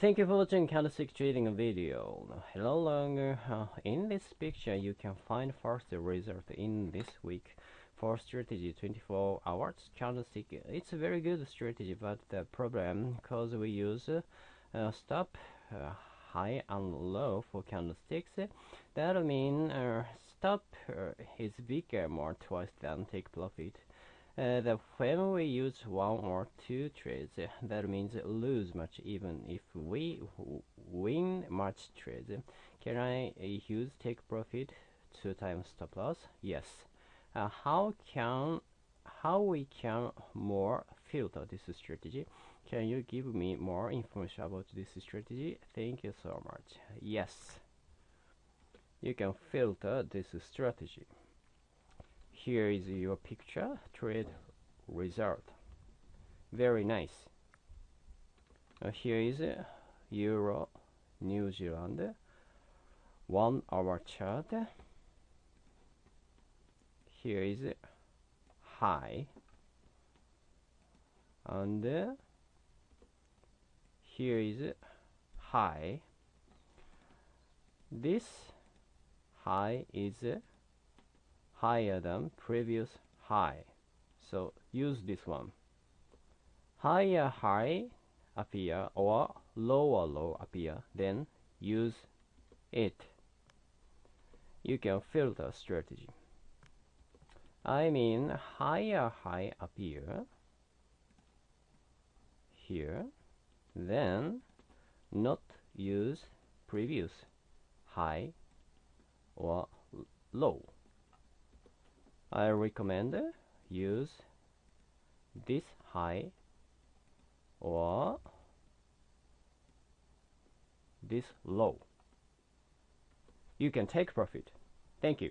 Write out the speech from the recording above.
Thank you for watching candlestick trading video. Hello. Uh, in this picture you can find first result in this week for strategy 24 hours candlestick. It's a very good strategy but the problem because we use uh, stop uh, high and low for candlesticks that means uh, stop uh, is bigger more twice than take profit uh, the when we use one or two trades, that means lose much even if we win much trades. Can I use take profit two times stop loss? Yes. Uh, how can how we can more filter this strategy? Can you give me more information about this strategy? Thank you so much. Yes. You can filter this strategy here is your picture trade result. Very nice. Uh, here is uh, euro new zealand. One hour chart. Here is high. And uh, here is high. This high is higher than previous high. So use this one. Higher high appear or lower low appear, then use it. You can filter strategy. I mean higher high appear here, then not use previous high or low. I recommend use this high or this low. You can take profit. Thank you.